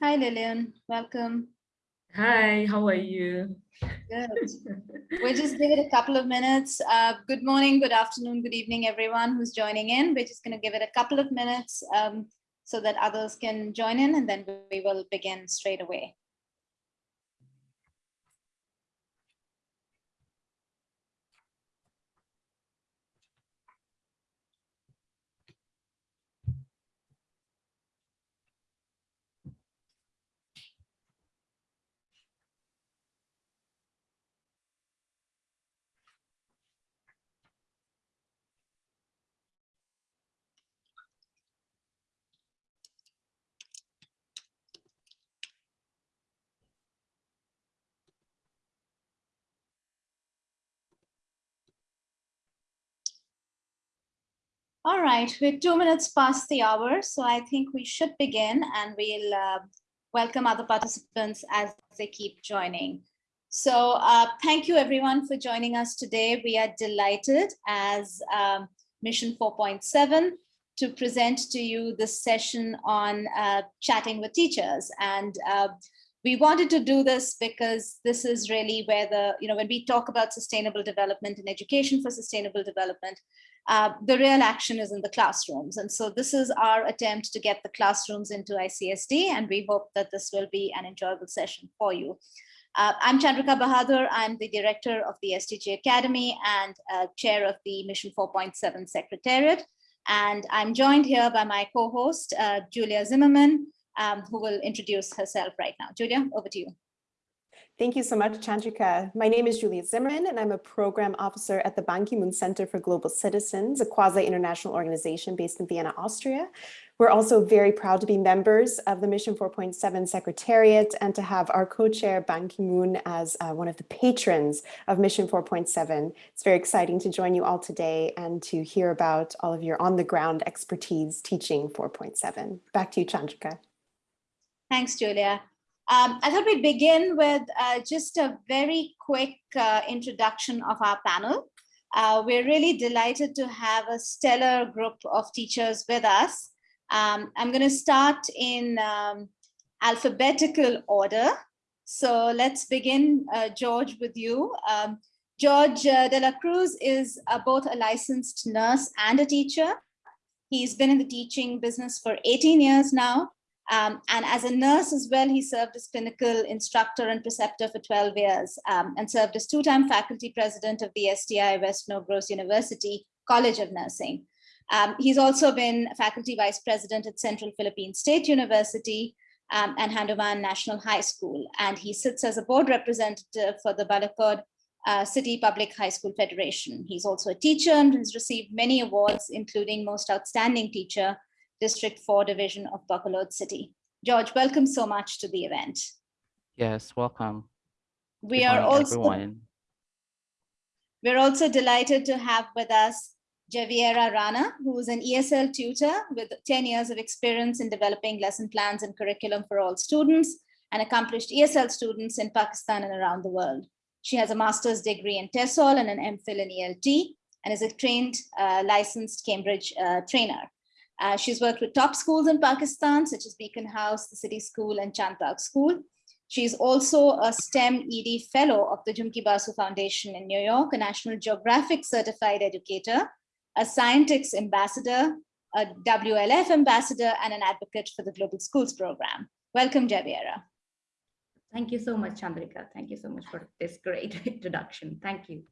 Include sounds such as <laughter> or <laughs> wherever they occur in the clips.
Hi, Lillian. Welcome. Hi, how are you? Good. <laughs> we'll just give it a couple of minutes. Uh, good morning, good afternoon, good evening, everyone who's joining in. We're just going to give it a couple of minutes um, so that others can join in and then we will begin straight away. All right, we're two minutes past the hour, so I think we should begin and we'll uh, welcome other participants as they keep joining. So uh, thank you everyone for joining us today. We are delighted as um, Mission 4.7 to present to you this session on uh, chatting with teachers. And uh, we wanted to do this because this is really where the, you know, when we talk about sustainable development and education for sustainable development, uh, the real action is in the classrooms. And so this is our attempt to get the classrooms into ICSD, and we hope that this will be an enjoyable session for you. Uh, I'm Chandrika Bahadur. I'm the director of the SDG Academy and uh, chair of the Mission 4.7 Secretariat. And I'm joined here by my co-host, uh, Julia Zimmerman, um, who will introduce herself right now. Julia, over to you. Thank you so much, Chandrika. My name is Juliet Zimmerman, and I'm a program officer at the Ban Ki-moon Center for Global Citizens, a quasi-international organization based in Vienna, Austria. We're also very proud to be members of the Mission 4.7 Secretariat and to have our co-chair Ban Ki-moon as uh, one of the patrons of Mission 4.7. It's very exciting to join you all today and to hear about all of your on-the-ground expertise teaching 4.7. Back to you, Chandrika. Thanks, Julia. Um, I thought we'd begin with uh, just a very quick uh, introduction of our panel. Uh, we're really delighted to have a stellar group of teachers with us. Um, I'm going to start in um, alphabetical order. So let's begin, uh, George, with you. Um, George uh, De La Cruz is both a licensed nurse and a teacher. He's been in the teaching business for 18 years now. Um, and as a nurse as well, he served as clinical instructor and preceptor for 12 years um, and served as two-time faculty president of the STI West Negros University College of Nursing. Um, he's also been faculty vice president at Central Philippine State University um, and Handumanan National High School. And he sits as a board representative for the Bacolod uh, City Public High School Federation. He's also a teacher and has received many awards, including Most Outstanding Teacher District 4 Division of Bacolod City. George, welcome so much to the event. Yes, welcome. We Good are also everyone. We're also delighted to have with us Javeria Rana, who is an ESL tutor with 10 years of experience in developing lesson plans and curriculum for all students and accomplished ESL students in Pakistan and around the world. She has a master's degree in TESOL and an MPhil in ELT and is a trained uh, licensed Cambridge uh, trainer. Uh, she's worked with top schools in Pakistan, such as Beaconhouse, the City School, and Chandbagh School. She's also a STEM ED Fellow of the Jhumki Basu Foundation in New York, a National Geographic Certified Educator, a Scientix Ambassador, a WLF Ambassador, and an advocate for the Global Schools Program. Welcome, Javeria. Thank you so much, Chandrika. Thank you so much for this great <laughs> introduction. Thank you.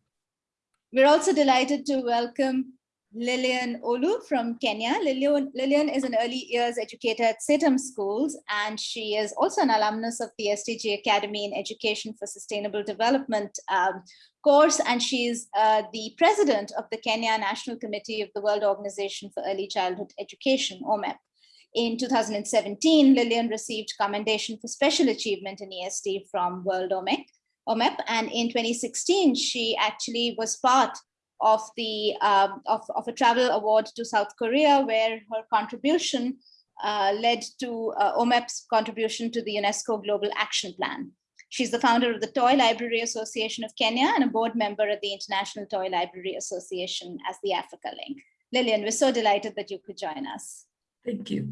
We're also delighted to welcome Lillian Olu from Kenya. Lillian, Lillian is an early years educator at CITAM Schools, and she is also an alumnus of the SDG Academy in Education for Sustainable Development um, course, and she's uh, the president of the Kenya National Committee of the World Organization for Early Childhood Education, OMEP. In 2017, Lillian received commendation for special achievement in ESD from World OMEC, OMEP, and in 2016, she actually was part of the um, of, of a travel award to South Korea, where her contribution uh, led to uh, OMEP's contribution to the UNESCO Global Action Plan. She's the founder of the Toy Library Association of Kenya and a board member at the International Toy Library Association as the Africa Link. Lillian, we're so delighted that you could join us. Thank you.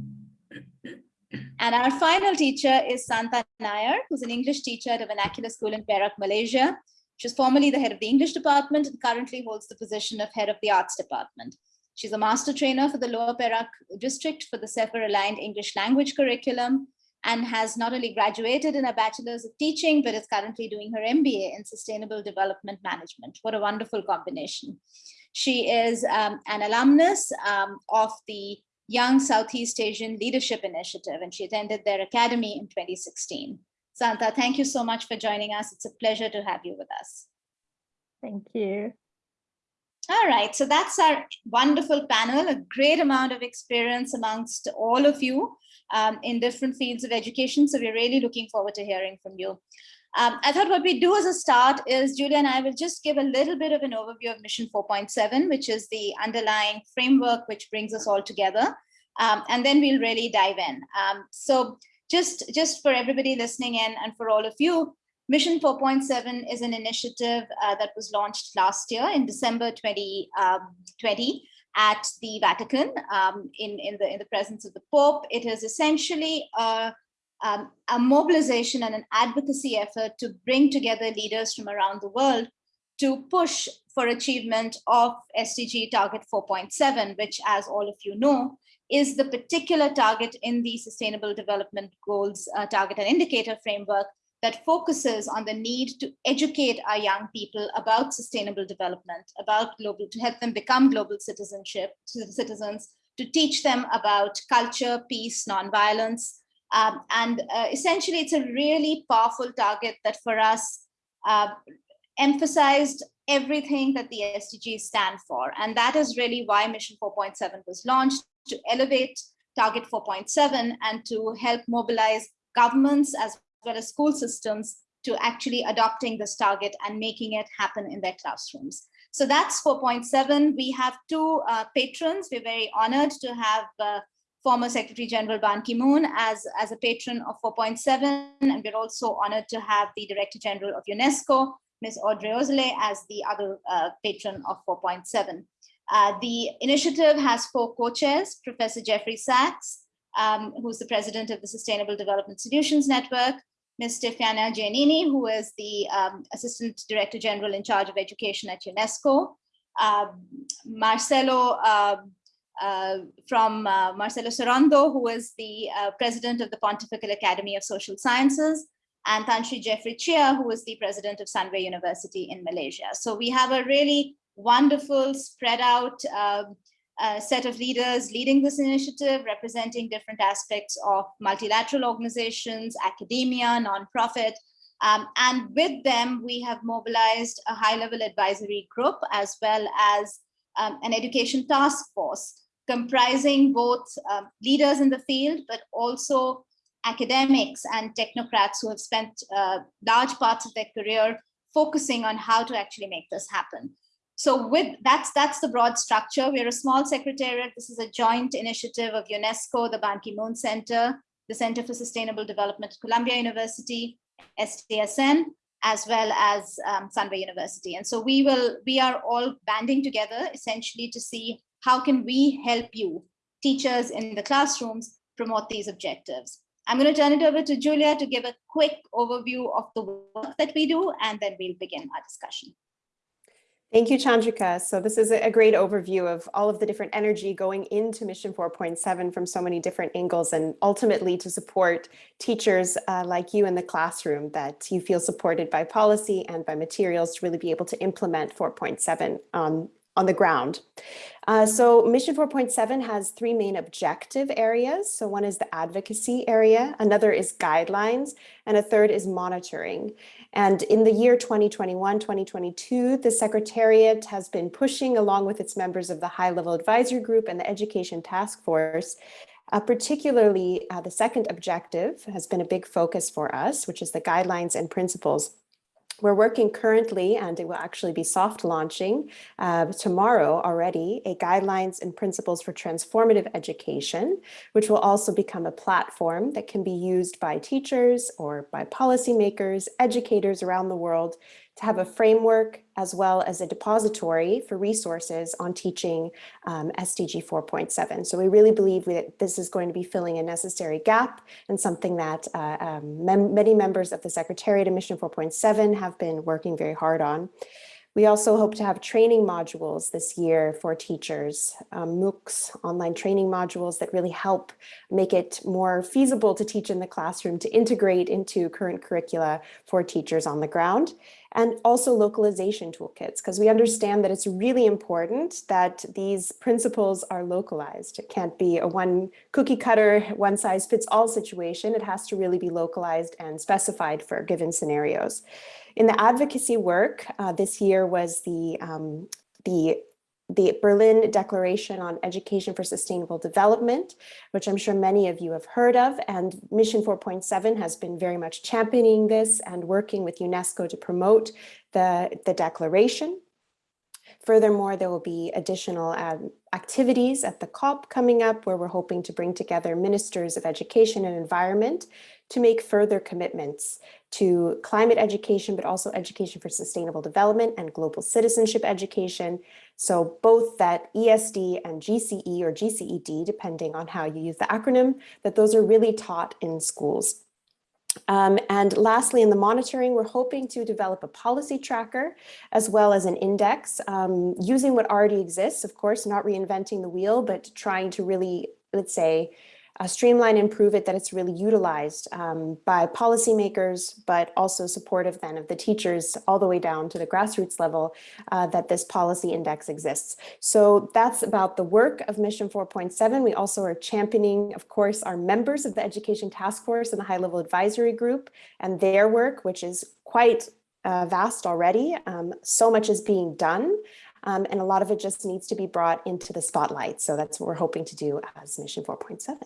And our final teacher is Santa Nair, who's an English teacher at a vernacular school in Perak, Malaysia. She was formerly the head of the English department and currently holds the position of head of the arts department. She's a master trainer for the Lower Perak district for the CEFR aligned English language curriculum and has not only graduated in a bachelor's of teaching, but is currently doing her MBA in sustainable development management. What a wonderful combination. She is um, an alumnus um, of the Young Southeast Asian Leadership Initiative, and she attended their academy in 2016. Santa, thank you so much for joining us. It's a pleasure to have you with us. Thank you. All right, so that's our wonderful panel, a great amount of experience amongst all of you um, in different fields of education. So we're really looking forward to hearing from you. Um, I thought what we do as a start is Julia and I will just give a little bit of an overview of Mission 4.7, which is the underlying framework which brings us all together. Um, and then we'll really dive in. Um, so just, just for everybody listening in and for all of you, Mission 4.7 is an initiative uh, that was launched last year in December 2020 um, at the Vatican um, in, in, the, in the presence of the Pope. It is essentially a um, a mobilization and an advocacy effort to bring together leaders from around the world to push for achievement of SDG target 4.7, which as all of you know, is the particular target in the Sustainable Development Goals uh, target and indicator framework that focuses on the need to educate our young people about sustainable development, about global, to help them become global citizenship, citizens, to teach them about culture, peace, nonviolence, um, and uh, essentially, it's a really powerful target that for us uh, emphasized everything that the SDGs stand for. And that is really why Mission 4.7 was launched to elevate Target 4.7 and to help mobilize governments as well as school systems to actually adopting this target and making it happen in their classrooms. So that's 4.7. We have two uh, patrons. We're very honored to have uh, former Secretary General Ban Ki-moon as, as a patron of 4.7, and we're also honored to have the Director General of UNESCO, Ms. Audrey Azoulay, as the other uh, patron of 4.7. Uh, the initiative has four co-chairs, Professor Jeffrey Sachs, um, who's the president of the Sustainable Development Solutions Network, Ms. Stefania Giannini, who is the um, Assistant Director General in charge of education at UNESCO, uh, Marcelo um, uh, from uh, Marcelo Sorondo, who is the uh, president of the Pontifical Academy of Social Sciences, and Tan Sri Jeffrey Cheah, who is the president of Sunway University in Malaysia. So we have a really wonderful spread out um, uh, set of leaders leading this initiative, representing different aspects of multilateral organizations, academia, nonprofit. Um, and with them, we have mobilized a high level advisory group as well as um, an education task force comprising both um, leaders in the field, but also academics and technocrats who have spent uh, large parts of their career focusing on how to actually make this happen. So with that's that's the broad structure. We're a small secretariat. This is a joint initiative of UNESCO, the Ban Ki-moon Center, the Center for Sustainable Development at Columbia University, SDSN, as well as um, Sunway University. And so we will we are all banding together essentially to see how can we help you, teachers in the classrooms, promote these objectives? I'm going to turn it over to Julia to give a quick overview of the work that we do, and then we'll begin our discussion. Thank you, Chandrika. So this is a great overview of all of the different energy going into Mission 4.7 from so many different angles and ultimately to support teachers uh, like you in the classroom that you feel supported by policy and by materials to really be able to implement 4.7 um, on the ground. Uh, so Mission 4.7 has three main objective areas. So one is the advocacy area, another is guidelines, and a third is monitoring. And in the year 2021, 2022, the Secretariat has been pushing along with its members of the High Level Advisory Group and the Education Task Force uh, particularly, uh, the second objective has been a big focus for us, which is the guidelines and principles we're working currently, and it will actually be soft launching uh, tomorrow already, a guidelines and principles for transformative education, which will also become a platform that can be used by teachers or by policymakers, educators around the world to have a framework as well as a depository for resources on teaching um, SDG 4.7. So we really believe that this is going to be filling a necessary gap and something that uh, um, mem many members of the Secretariat of Mission 4.7 have been working very hard on. We also hope to have training modules this year for teachers, um, MOOCs, online training modules that really help make it more feasible to teach in the classroom, to integrate into current curricula for teachers on the ground, and also localization toolkits, because we understand that it's really important that these principles are localized. It can't be a one cookie cutter, one size fits all situation. It has to really be localized and specified for given scenarios. In the advocacy work, uh, this year was the, um, the, the Berlin Declaration on Education for Sustainable Development, which I'm sure many of you have heard of, and Mission 4.7 has been very much championing this and working with UNESCO to promote the, the declaration. Furthermore, there will be additional um, activities at the COP coming up where we're hoping to bring together ministers of education and environment to make further commitments to climate education, but also education for sustainable development and global citizenship education. So both that ESD and GCE or GCED, depending on how you use the acronym, that those are really taught in schools. Um, and lastly, in the monitoring, we're hoping to develop a policy tracker as well as an index um, using what already exists, of course, not reinventing the wheel, but trying to really, let's say, uh, streamline and prove it that it's really utilized um, by policymakers, but also supportive then of the teachers all the way down to the grassroots level uh, that this policy index exists. So that's about the work of Mission 4.7. We also are championing, of course, our members of the Education Task Force and the High Level Advisory Group and their work, which is quite uh, vast already. Um, so much is being done. Um, and a lot of it just needs to be brought into the spotlight. So that's what we're hoping to do as Mission 4.7.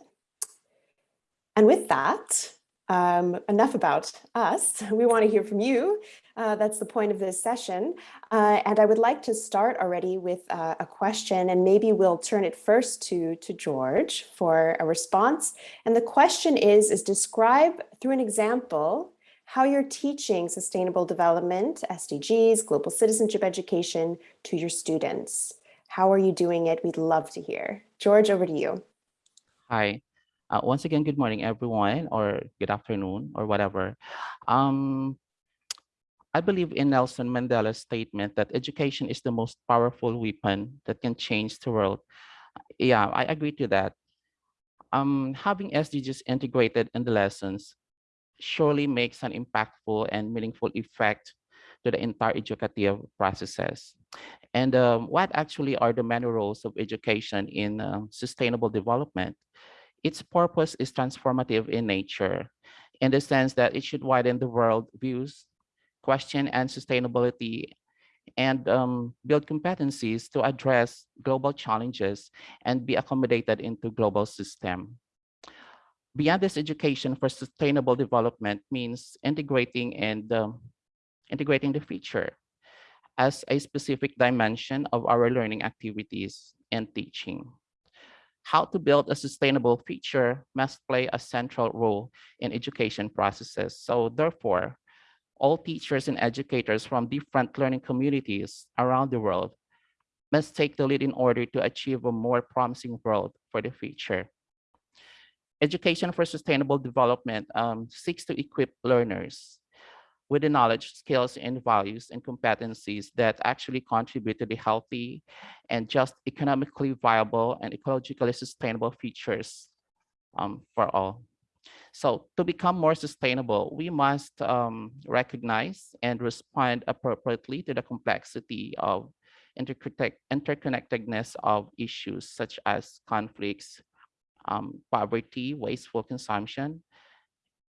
And with that, um, enough about us. <laughs> We want to hear from you. Uh, that's the point of this session. Uh, and I would like to start already with uh, a question, and maybe we'll turn it first to, to George for a response. And the question is, is describe through an example how you're teaching sustainable development, SDGs, global citizenship education to your students. How are you doing it? We'd love to hear. George, over to you. Hi. Uh, once again, good morning, everyone, or good afternoon, or whatever. Um, I believe in Nelson Mandela's statement that education is the most powerful weapon that can change the world. Yeah, I agree to that. Um, having SDGs integrated in the lessons surely makes an impactful and meaningful effect to the entire educative processes. And um, what actually are the many roles of education in uh, sustainable development? Its purpose is transformative in nature, in the sense that it should widen the world views, question and sustainability, and um, build competencies to address global challenges and be accommodated into global system. Beyond this education for sustainable development means integrating and um, integrating the future as a specific dimension of our learning activities and teaching how to build a sustainable future must play a central role in education processes. So therefore, all teachers and educators from different learning communities around the world must take the lead in order to achieve a more promising world for the future. Education for Sustainable Development um, seeks to equip learners with the knowledge, skills, and values and competencies that actually contribute to the healthy and just economically viable and ecologically sustainable futures um, for all. So to become more sustainable, we must um, recognize and respond appropriately to the complexity of interconnectedness of issues such as conflicts, um, poverty, wasteful consumption,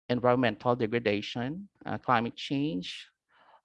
environmental degradation, uh, climate change,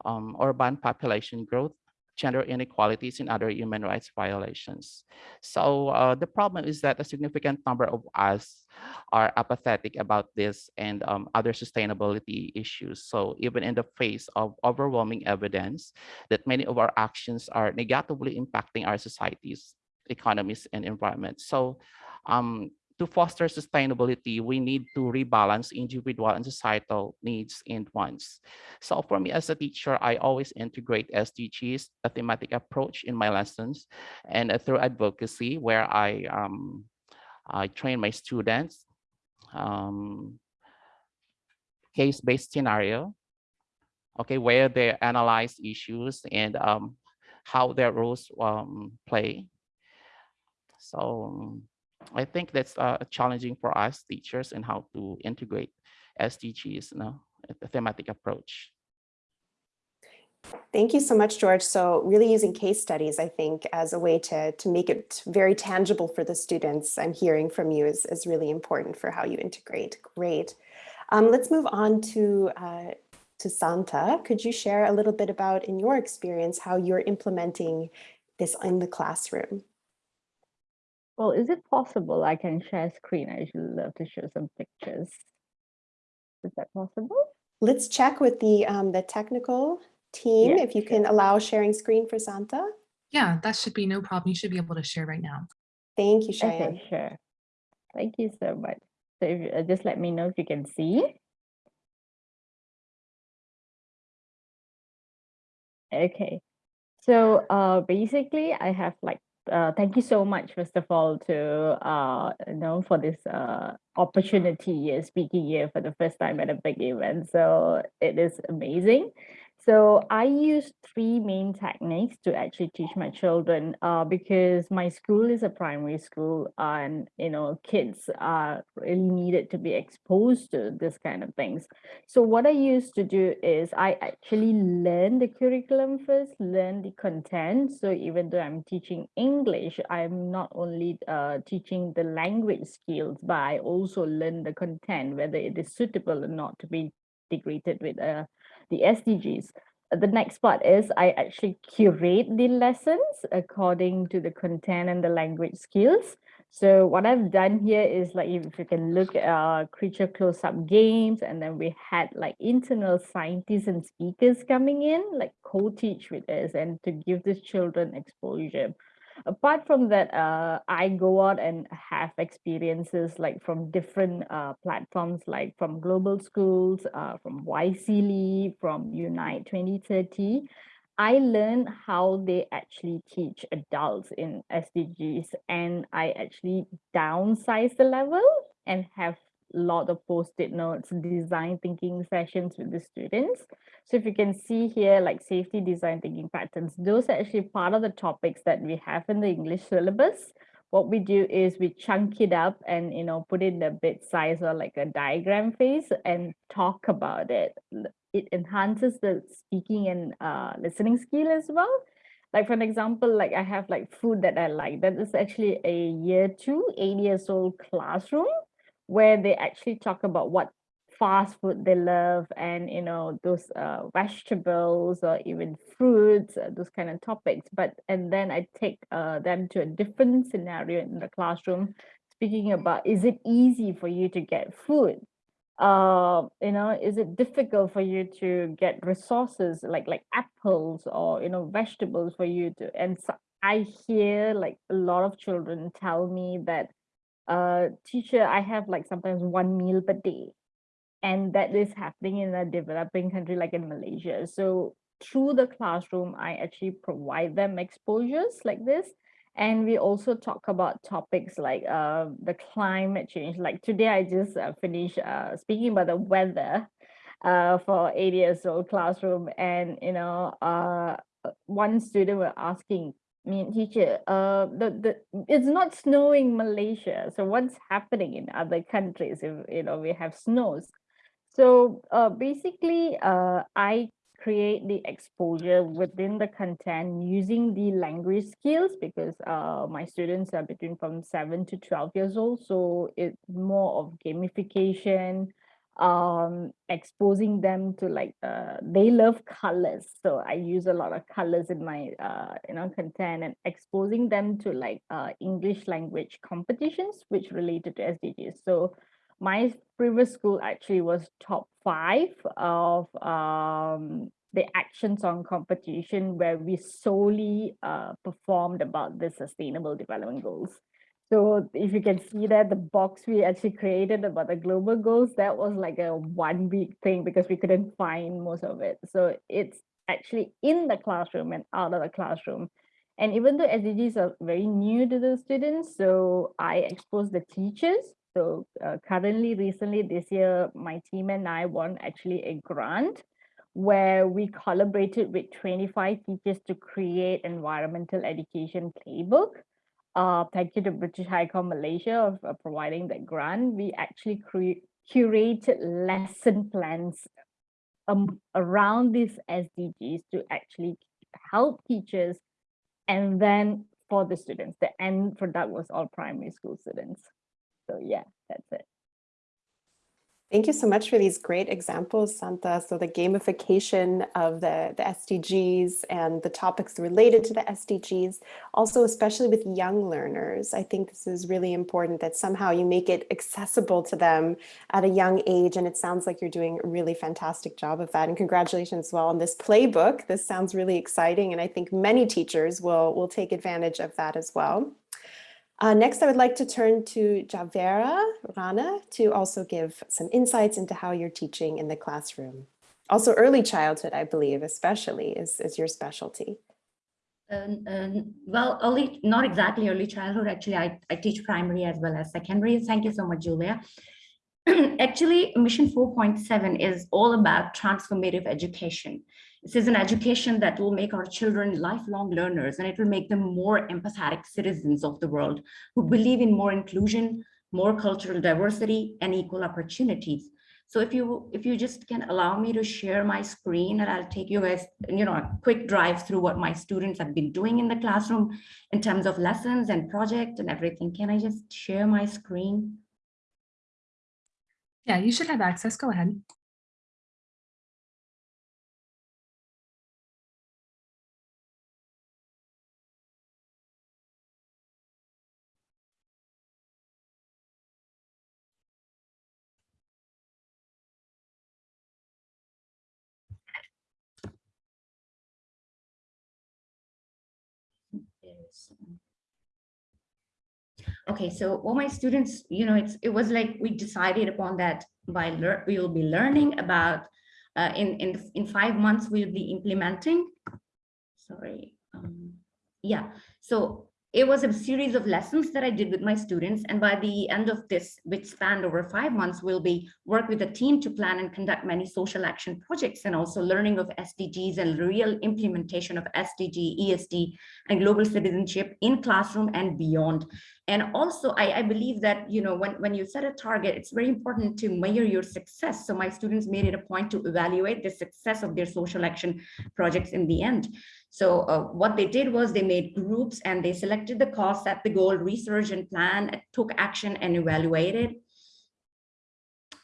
um, urban population growth, gender inequalities, and other human rights violations. So uh, the problem is that a significant number of us are apathetic about this and um, other sustainability issues. So even in the face of overwhelming evidence that many of our actions are negatively impacting our societies, economies, and environment. So um, to foster sustainability, we need to rebalance individual and societal needs and wants. So for me as a teacher, I always integrate SDGs, a thematic approach in my lessons, and uh, through advocacy where I um, I train my students, um, case-based scenario, okay, where they analyze issues and um, how their roles um, play. So I think that's uh, challenging for us teachers and how to integrate SDGs, you know, a thematic approach. Thank you so much, George. So really using case studies, I think, as a way to, to make it very tangible for the students I'm hearing from you is, is really important for how you integrate. Great. Um, let's move on to, uh, to Santa. Could you share a little bit about, in your experience, how you're implementing this in the classroom? Well, is it possible I can share screen? I usually love to show some pictures. Is that possible? Let's check with the, um, the technical team, Yeah, if you sure. can allow sharing screen for Santa. Yeah, that should be no problem. You should be able to share right now. Thank you, Cheyenne. Okay, sure. Thank you so much. So if uh, just let me know if you can see. Okay, so uh, basically I have like, uh, thank you so much, first of all, to, uh, you know, for this uh, opportunity speaking here for the first time at a big event. So it is amazing. So I use three main techniques to actually teach my children uh, because my school is a primary school and you know kids are really needed to be exposed to this kind of things. So what I used to do is I actually learn the curriculum first, learn the content. So even though I'm teaching English, I'm not only uh, teaching the language skills, but I also learn the content, whether it is suitable or not to be integrated with uh, the SDGs. Uh, The next part is I actually curate the lessons according to the content and the language skills. So what I've done here is like if you can look at uh, creature close-up games and then we had like internal scientists and speakers coming in like co-teach with us and to give the children exposure apart from that, uh, I go out and have experiences like from different uh, platforms, like from Global Schools, uh, from YSEALI, from Unite 2030. I learn how they actually teach adults in SDGs and I actually downsize the level and have lot of post-it notes, design thinking sessions with the students. So if you can see here, like safety design thinking patterns, those are actually part of the topics that we have in the English syllabus. What we do is we chunk it up and, you know, put it in a bit size or like a diagram phase and talk about it. It enhances the speaking and uh, listening skill as well. Like for an example, like I have like food that I like. That is actually a year two, eight years old classroom where they actually talk about what fast food they love and you know those uh, vegetables or even fruits uh, those kind of topics. But and then i take uh, them to a different scenario in the classroom speaking about is it easy for you to get food? Uh you know is it difficult for you to get resources like like apples or you know vegetables for you to and so i hear like a lot of children tell me that uh teacher i have like sometimes one meal per day and that is happening in a developing country like in malaysia. So through the classroom i actually provide them exposures like this and we also talk about topics like uh, the climate change. Like today i just uh, finished uh, speaking about the weather uh, for eight years old classroom and you know uh, one student were asking me teacher uh the, the it's not snowing malaysia so what's happening in other countries if you know we have snows? So uh, basically uh, i create the exposure within the content using the language skills because uh, my students are between from 7 to 12 years old so it's more of gamification um exposing them to like uh they love colors. So i use a lot of colors in my uh you know content and exposing them to like uh english language competitions which related to sdgs so my previous school actually was top five of um the action song competition where we solely uh performed about the sustainable development goals So if you can see that the box we actually created about the global goals, that was like a one week thing because we couldn't find most of it. So it's actually in the classroom and out of the classroom. And even though SDGs are very new to the students, so I expose the teachers. So uh, currently, recently this year, my team and I won actually a grant where we collaborated with 25 teachers to create environmental education playbook. Uh, thank you to British High Comm Malaysia of uh, providing that grant. We actually curated lesson plans um, around these SDGs to actually help teachers and then for the students. The end product was all primary school students. So yeah, that's it. Thank you so much for these great examples, Santa. So the gamification of the, the SDGs and the topics related to the SDGs, also especially with young learners. I think this is really important that somehow you make it accessible to them at a young age. And it sounds like you're doing a really fantastic job of that. And congratulations as well on this playbook. This sounds really exciting. And I think many teachers will, will take advantage of that as well. Uh, next, I would like to turn to Javeria Rana to also give some insights into how you're teaching in the classroom. Also early childhood, I believe, especially is, is your specialty. Um, um, well, early, not exactly early childhood. Actually, I, I teach primary as well as secondary. Thank you so much, Julia. <clears throat> actually, Mission 4.7 is all about transformative education. This is an education that will make our children lifelong learners and it will make them more empathetic citizens of the world who believe in more inclusion, more cultural diversity and equal opportunities. So if you if you just can allow me to share my screen and I'll take you guys, you know, a quick drive through what my students have been doing in the classroom in terms of lessons and project and everything. Can I just share my screen? Yeah, you should have access. Go ahead. Okay, so all my students, you know, it's it was like we decided upon that by learn we will be learning about uh, in in in five months we'll be implementing. Sorry, um, yeah. So it was a series of lessons that I did with my students. And by the end of this, which spanned over five months, we'll be work with a team to plan and conduct many social action projects and also learning of SDGs and real implementation of SDG, ESD, and global citizenship in classroom and beyond. And also, I, I believe that, you know, when, when you set a target, it's very important to measure your success. So my students made it a point to evaluate the success of their social action projects in the end. So uh, what they did was they made groups and they selected the cause, set the goal, research and plan, took action and evaluated.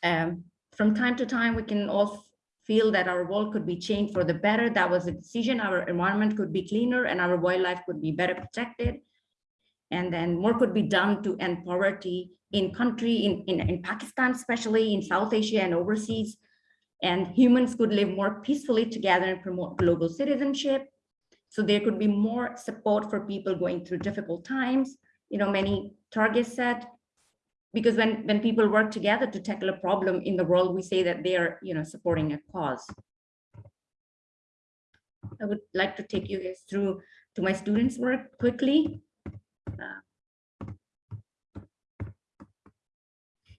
Um, from time to time, we can all feel that our world could be changed for the better. That was a decision. Our environment could be cleaner and our wildlife could be better protected. And then more could be done to end poverty in country, in, in, in Pakistan, especially in South Asia and overseas. And humans could live more peacefully together and promote global citizenship so there could be more support for people going through difficult times, you know, many targets set, because when, when people work together to tackle a problem in the world, we say that they are, you know, supporting a cause. I would like to take you guys through to my students' work quickly.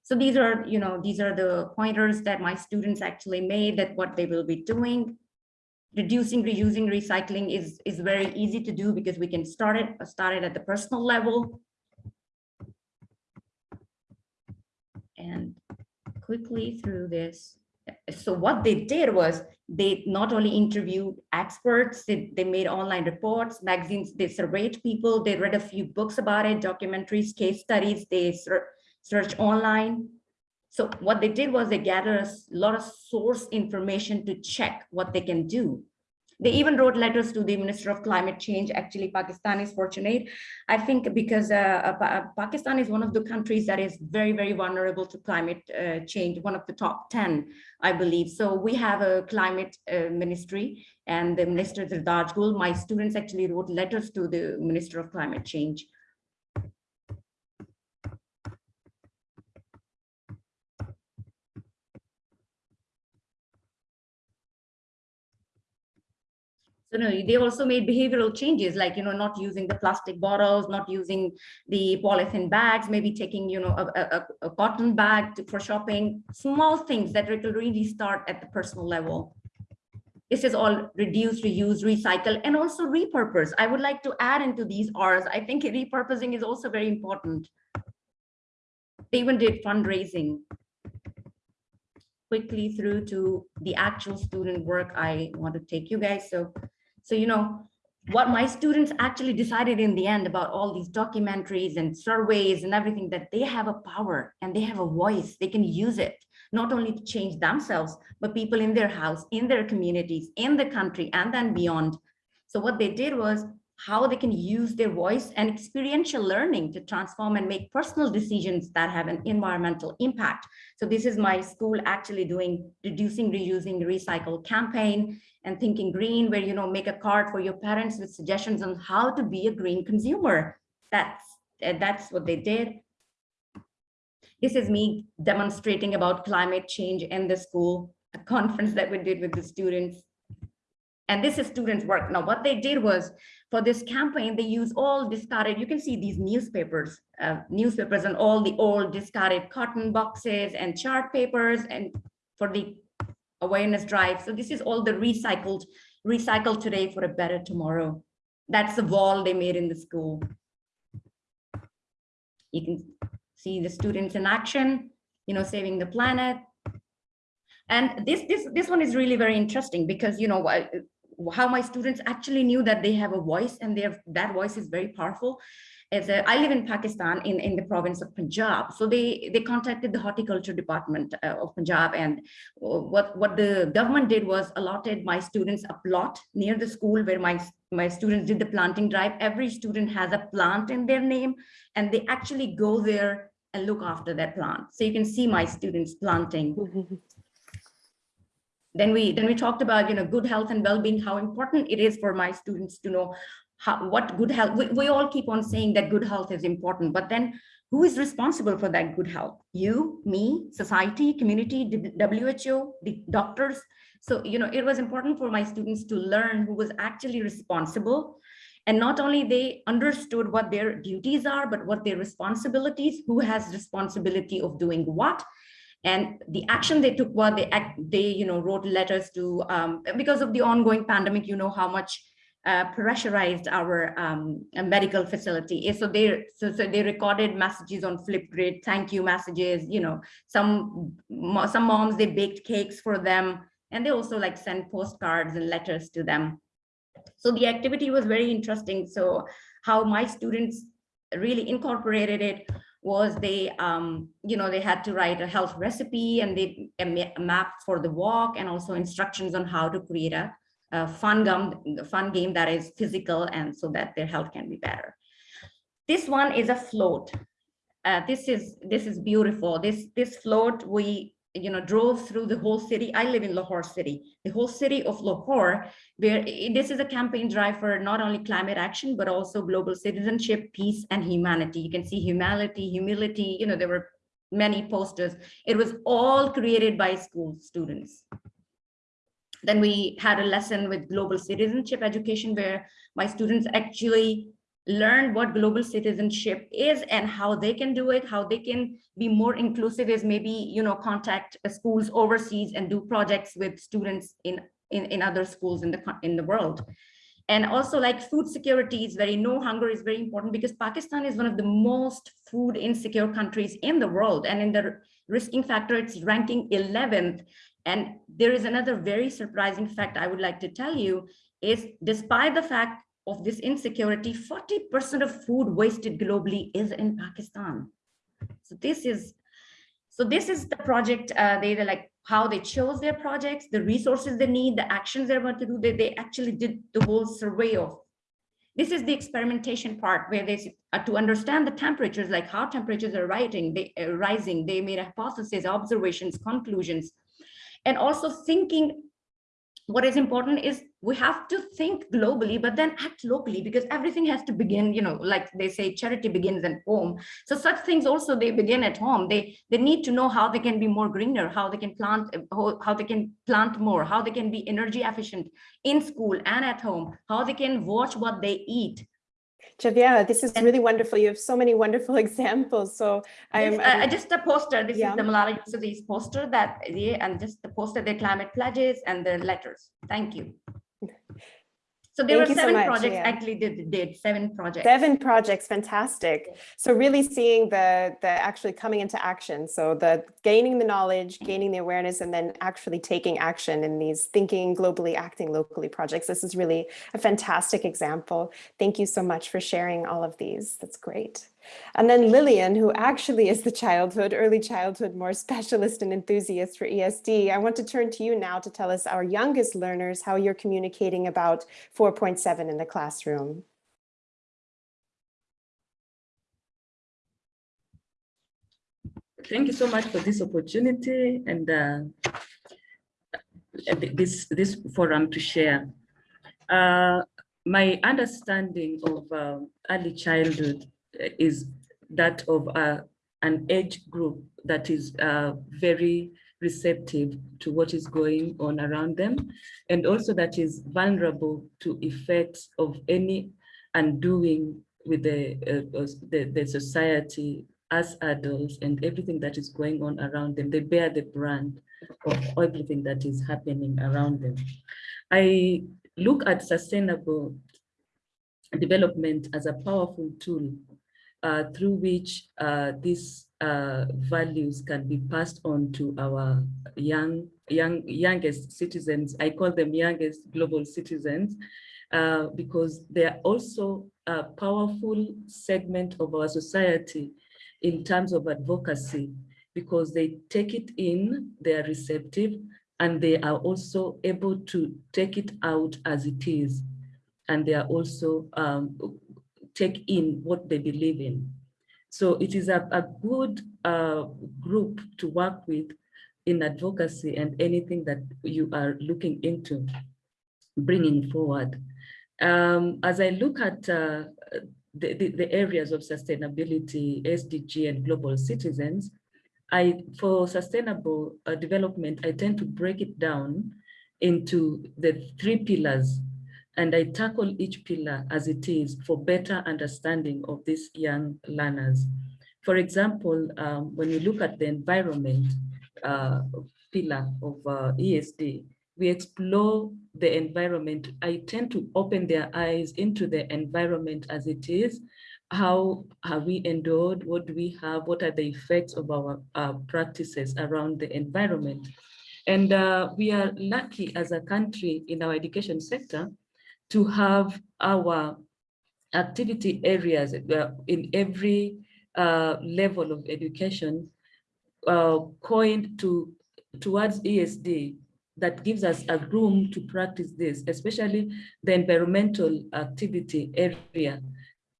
So these are, you know, these are the pointers that my students actually made that what they will be doing reducing, reusing, recycling is, is very easy to do because we can start it, start it at the personal level. And quickly through this. So what they did was they not only interviewed experts, they, they made online reports, magazines, they surveyed people, they read a few books about it, documentaries, case studies, they search online, so what they did was they gathered a lot of source information to check what they can do. They even wrote letters to the Minister of Climate Change. Actually, Pakistan is fortunate, I think, because uh, uh, Pakistan is one of the countries that is very, very vulnerable to climate uh, change, one of the top 10, I believe. So we have a climate uh, ministry and the Minister Zartaj Gul, my students actually wrote letters to the Minister of Climate Change So no, they also made behavioral changes, like, you know, not using the plastic bottles, not using the polythene bags, maybe taking, you know, a, a, a cotton bag to, for shopping, small things that really start at the personal level. This is all reduce, reuse, recycle, and also repurpose. I would like to add into these R's. I think repurposing is also very important. They even did fundraising quickly through to the actual student work I want to take you guys. So, so you know, what my students actually decided in the end about all these documentaries and surveys and everything that they have a power and they have a voice, they can use it not only to change themselves, but people in their house, in their communities, in the country, and then beyond. So what they did was how they can use their voice and experiential learning to transform and make personal decisions that have an environmental impact. So this is my school actually doing reducing, reusing, recycle campaign and thinking green, where you know make a card for your parents with suggestions on how to be a green consumer. That's that's what they did. This is me demonstrating about climate change in the school, a <laughs> conference that we did with the students. And this is students' work. Now, what they did was for this campaign, they use all discarded, you can see these newspapers, uh, newspapers and all the old discarded cotton boxes and chart papers and for the awareness drive. So this is all the recycled, recycled today for a better tomorrow. That's the wall they made in the school. You can see the students in action, you know, saving the planet. And this, this, this one is really very interesting because, you know, how my students actually knew that they have a voice and their that voice is very powerful. As a, I live in Pakistan in, in the province of Punjab. So they, they contacted the horticulture department uh, of Punjab and what, what the government did was allotted my students a plot near the school where my, my students did the planting drive. Every student has a plant in their name and they actually go there and look after that plant. So you can see my students planting. <laughs> then we then we talked about you know good health and well-being how important it is for my students to know how what good health we, we all keep on saying that good health is important but then who is responsible for that good health? You me society community who the doctors. So you know it was important for my students to learn who was actually responsible. And not only they understood what their duties are but what their responsibilities who has responsibility of doing what. And the action they took what they they you know wrote letters to um, because of the ongoing pandemic you know how much uh, pressurized our um, medical facility. So they so, so they recorded messages on flipgrid thank you messages you know some some moms they baked cakes for them and they also like sent postcards and letters to them. So the activity was very interesting. So how my students really incorporated it was they, um, you know, they had to write a health recipe and they a map for the walk and also instructions on how to create a, a fun gum, fun game that is physical and so that their health can be better. This one is a float. Uh, this is this is beautiful. This this float we you know, drove through the whole city. I live in Lahore city, the whole city of Lahore, where this is a campaign drive for not only climate action, but also global citizenship, peace, and humanity. You can see humanity, humility, you know, there were many posters. It was all created by school students. Then we had a lesson with global citizenship education where my students actually learn what global citizenship is and how they can do it, how they can be more inclusive is maybe, you know, contact schools overseas and do projects with students in, in, in other schools in the, in the world. And also like food security is very, no hunger is very important because Pakistan is one of the most food insecure countries in the world. And in the risking factor, it's ranking 11th. And there is another very surprising fact I would like to tell you is despite the fact of this insecurity, 40% of food wasted globally is in Pakistan. So this is, so this is the project, uh, they like how they chose their projects, the resources they need, the actions they're about to do, they, they actually did the whole survey of. This is the experimentation part where they, uh, to understand the temperatures, like how temperatures are rising, they, uh, rising, they made hypotheses, observations, conclusions, and also thinking what is important is we have to think globally, but then act locally because everything has to begin, you know, like they say, charity begins at home. So such things also, they begin at home. They, they need to know how they can be more greener, how they can plant, how, how they can plant more, how they can be energy efficient in school and at home, how they can watch what they eat. Javeria, this is really wonderful. You have so many wonderful <laughs> examples. So I am This, uh, just a poster. This Yeah. is the Malala Yousafzai's poster that, yeah, and just the poster, their climate pledges and the letters. Thank you. So there were Thank you seven much, projects, yeah. actually did, did seven projects. Seven projects, fantastic. So really seeing the, the actually coming into action. So the gaining the knowledge, gaining the awareness, and then actually taking action in these thinking globally, acting locally projects. This is really a fantastic example. Thank you so much for sharing all of these. That's great. And then Lillian, who actually is the childhood, early childhood, more specialist and enthusiast for ESD. I want to turn to you now to tell us, our youngest learners, how you're communicating about 4.7 in the classroom. Thank you so much for this opportunity and uh, this, this forum to share. Uh, my understanding of uh, early childhood is that of uh, an age group that is uh, very receptive to what is going on around them and also that is vulnerable to effects of any undoing with the, uh, the, the society as adults and everything that is going on around them. They bear the brand of everything that is happening around them. I look at sustainable development as a powerful tool uh, through which uh, these uh, values can be passed on to our young, young, youngest citizens. I call them youngest global citizens uh, because they are also a powerful segment of our society in terms of advocacy because they take it in, they are receptive, and they are also able to take it out as it is. And they are also um, take in what they believe in. So it is a, a good uh, group to work with in advocacy and anything that you are looking into bringing forward. Um, as I look at uh, the, the, the, areas of sustainability, SDG and global citizens, I, for sustainable uh, development, I tend to break it down into the three pillars and I tackle each pillar as it is for better understanding of these young learners. For example, um, when we look at the environment uh, pillar of uh, ESD, we explore the environment. I tend to open their eyes into the environment as it is. How have we endured? What do we have? What are the effects of our uh, practices around the environment? And uh, we are lucky as a country in our education sector to have our activity areas in every uh, level of education uh, coined to towards ESD that gives us a room to practice this, especially the environmental activity area,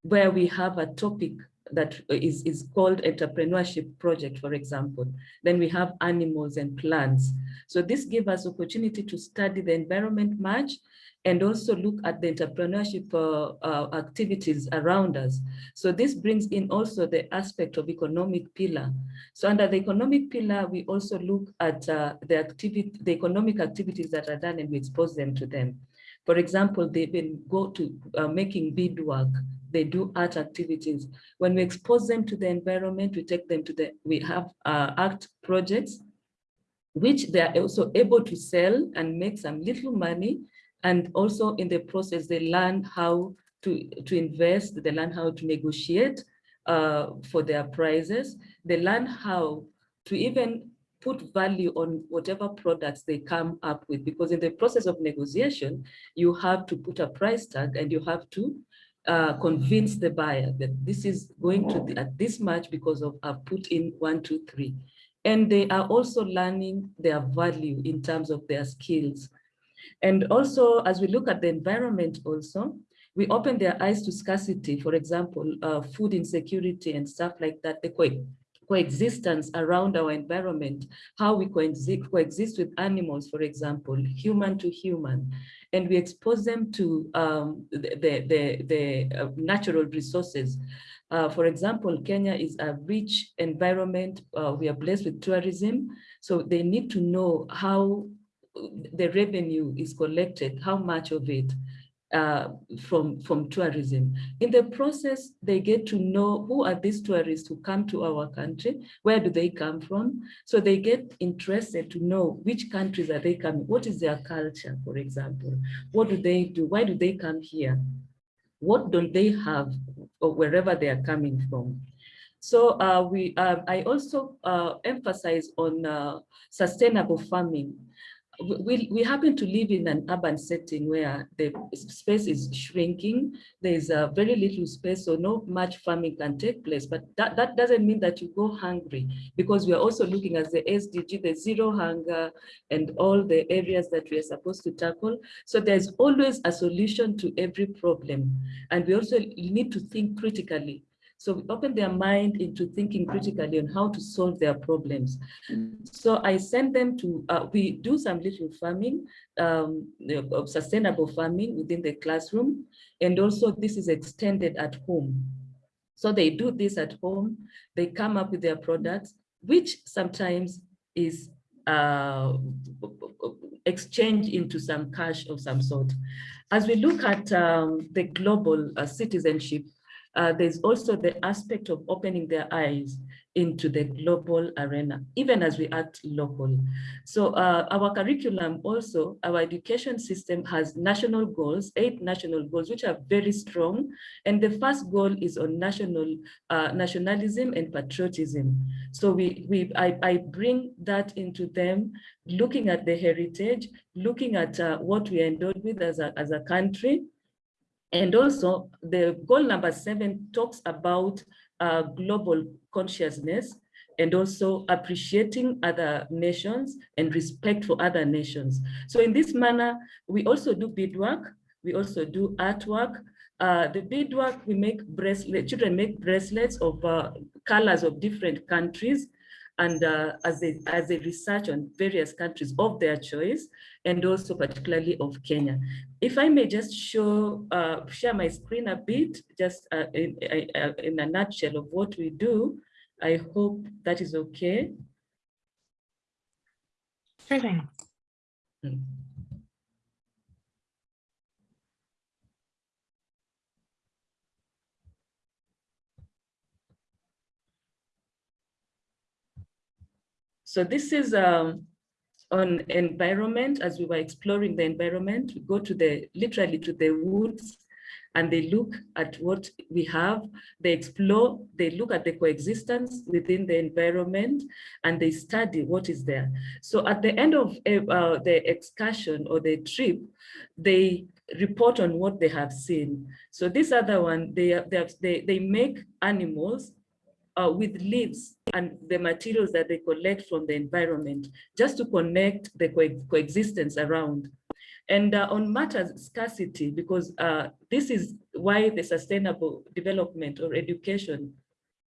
where we have a topic that is, is called entrepreneurship project, for example. Then we have animals and plants. So this gives us opportunity to study the environment much and also look at the entrepreneurship uh, uh, activities around us. So this brings in also the aspect of economic pillar. So under the economic pillar, we also look at uh, the activity, the economic activities that are done and we expose them to them. For example, they will go to uh, making beadwork, they do art activities. When we expose them to the environment, we take them to the, we have uh, art projects, which they are also able to sell and make some little money and also in the process, they learn how to, to invest, they learn how to negotiate uh, for their prices. They learn how to even put value on whatever products they come up with, because in the process of negotiation, you have to put a price tag and you have to uh, convince the buyer that this is going to be at this much because of I've put in one, two, three. And they are also learning their value in terms of their skills. And also, as we look at the environment also, we open their eyes to scarcity, for example, uh, food insecurity and stuff like that, the coexistence around our environment, how we coexist, coexist with animals, for example, human to human, and we expose them to um, the, the, the, the uh, natural resources. Uh, for example, Kenya is a rich environment. Uh, we are blessed with tourism. So they need to know how the revenue is collected, how much of it uh, from, from tourism. In the process, they get to know who are these tourists who come to our country, where do they come from? So they get interested to know which countries are they coming, what is their culture, for example, what do they do, why do they come here? What don't they have or wherever they are coming from? So uh, we, uh, I also uh, emphasize on uh, sustainable farming we, we happen to live in an urban setting where the space is shrinking. There's a uh, very little space, so no much farming can take place. But that, that doesn't mean that you go hungry because we are also looking at the SDG, the zero hunger and all the areas that we are supposed to tackle. So there's always a solution to every problem. And we also need to think critically so we open their mind into thinking critically on how to solve their problems. So I send them to, uh, we do some little farming, um, of sustainable farming within the classroom. And also this is extended at home. So they do this at home, they come up with their products, which sometimes is uh, exchange into some cash of some sort. As we look at um, the global uh, citizenship, uh, there's also the aspect of opening their eyes into the global arena, even as we act local. So uh, our curriculum also, our education system has national goals, eight national goals, which are very strong. And the first goal is on national uh, nationalism and patriotism. So we, we I, I bring that into them, looking at the heritage, looking at uh, what we are endowed with as a, as a country, and also the goal number seven talks about uh, global consciousness and also appreciating other nations and respect for other nations. So in this manner, we also do beadwork, we also do artwork. Uh, the beadwork, we make bracelets, children make bracelets of uh, colors of different countries and uh, as, they, as they research on various countries of their choice, and also particularly of Kenya. If I may just show, uh, share my screen a bit, just uh, in, uh, in a nutshell of what we do, I hope that is okay. Sure thing. Hmm. So this is um, on environment, as we were exploring the environment, we go to the, literally to the woods and they look at what we have, they explore, they look at the coexistence within the environment and they study what is there. So at the end of uh, the excursion or the trip, they report on what they have seen. So this other one, they, they, have, they, they make animals uh, with leaves and the materials that they collect from the environment, just to connect the co coexistence around. And uh, on matters scarcity, because uh, this is why the sustainable development or education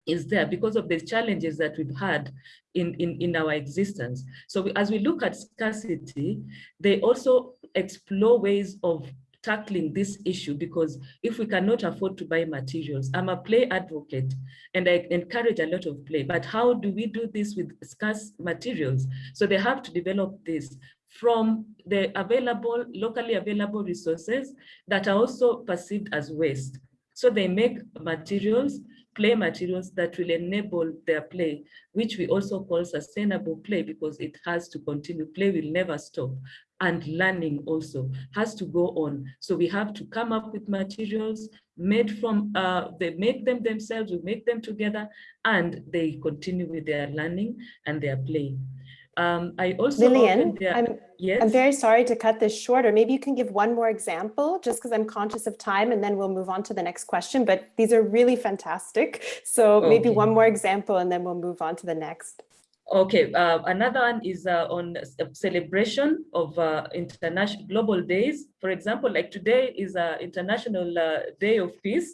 is there because of the challenges that we've had in, in, in our existence. So as we look at scarcity, they also explore ways of tackling this issue because if we cannot afford to buy materials, I'm a play advocate and I encourage a lot of play, but how do we do this with scarce materials? So they have to develop this from the available, locally available resources that are also perceived as waste. So they make materials, play materials that will enable their play, which we also call sustainable play because it has to continue. Play will never stop and learning also has to go on. So we have to come up with materials made from, uh, they make them themselves, we make them together, and they continue with their learning and their play. Um, I also Lillian, I'm, yes? I'm very sorry to cut this short, or maybe you can give one more example, just because I'm conscious of time, and then we'll move on to the next question. But these are really fantastic. So okay. maybe one more example, and then we'll move on to the next. Okay, uh, another one is uh, on celebration of uh, international global days. For example, like today is uh, International uh, Day of Peace.